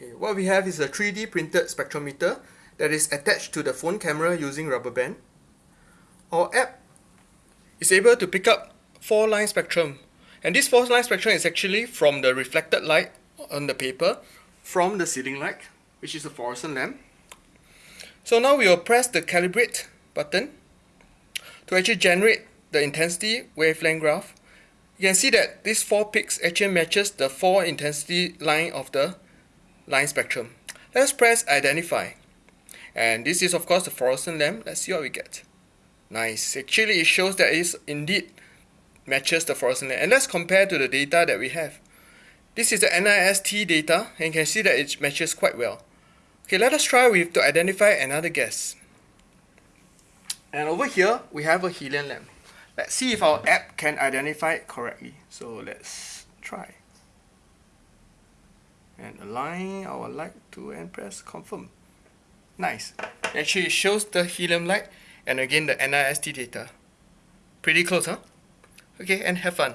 Okay, what we have is a 3D printed spectrometer that is attached to the phone camera using rubber band. Our app is able to pick up four line spectrum and this four line spectrum is actually from the reflected light on the paper from the ceiling light which is a fluorescent lamp. So now we will press the calibrate button to actually generate the intensity wavelength graph. You can see that these four peaks actually matches the four intensity line of the line spectrum. Let's press identify. And this is of course the fluorescent lamp. Let's see what we get. Nice. Actually it shows that it indeed matches the fluorescent lamp. And let's compare to the data that we have. This is the NIST data and you can see that it matches quite well. Okay, let us try with to identify another gas. And over here, we have a helium lamp. Let's see if our app can identify it correctly. So let's try. Align our light to and press confirm. Nice. Actually, it shows the helium light and again the NIST data. Pretty close, huh? Okay, and have fun.